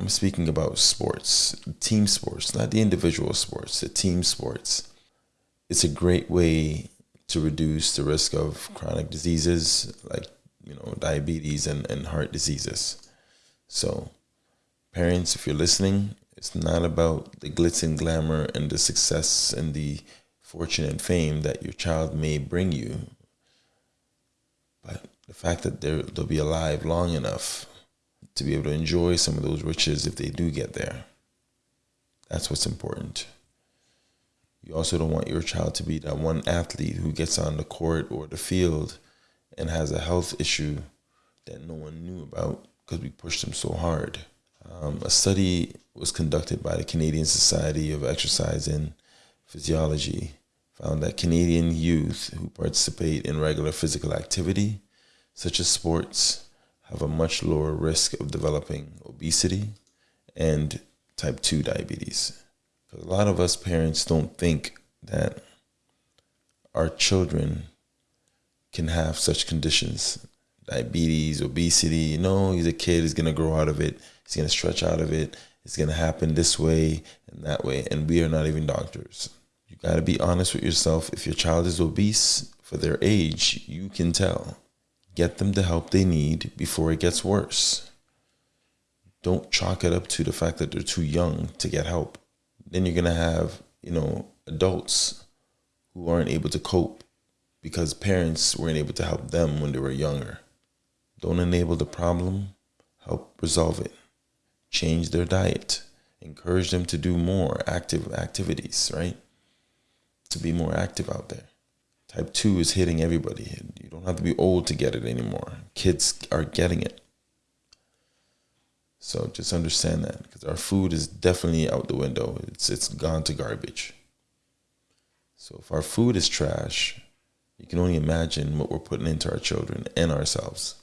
I'm speaking about sports, team sports, not the individual sports, the team sports. It's a great way to reduce the risk of chronic diseases like, you know, diabetes and, and heart diseases. So, parents, if you're listening, it's not about the glitz and glamour and the success and the fortune and fame that your child may bring you, but the fact that they'll be alive long enough to be able to enjoy some of those riches if they do get there. That's what's important. You also don't want your child to be that one athlete who gets on the court or the field and has a health issue that no one knew about because we pushed them so hard. Um, a study was conducted by the Canadian Society of Exercise and Physiology found that Canadian youth who participate in regular physical activity, such as sports, have a much lower risk of developing obesity and type 2 diabetes. Because a lot of us parents don't think that our children can have such conditions diabetes, obesity. No, he's a kid, he's going to grow out of it, he's going to stretch out of it, it's going to happen this way and that way. And we are not even doctors. You got to be honest with yourself. If your child is obese for their age, you can tell. Get them the help they need before it gets worse. Don't chalk it up to the fact that they're too young to get help. Then you're going to have, you know, adults who aren't able to cope because parents weren't able to help them when they were younger. Don't enable the problem, help resolve it. Change their diet. Encourage them to do more active activities, right? To be more active out there. Type 2 is hitting everybody. You don't have to be old to get it anymore. Kids are getting it. So just understand that because our food is definitely out the window. It's it's gone to garbage. So if our food is trash, you can only imagine what we're putting into our children and ourselves.